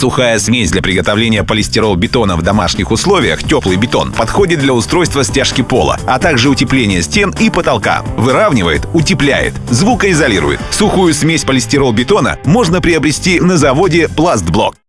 Сухая смесь для приготовления полистирол-бетона в домашних условиях, теплый бетон, подходит для устройства стяжки пола, а также утепления стен и потолка. Выравнивает, утепляет, звукоизолирует. Сухую смесь полистирол-бетона можно приобрести на заводе «Пластблок».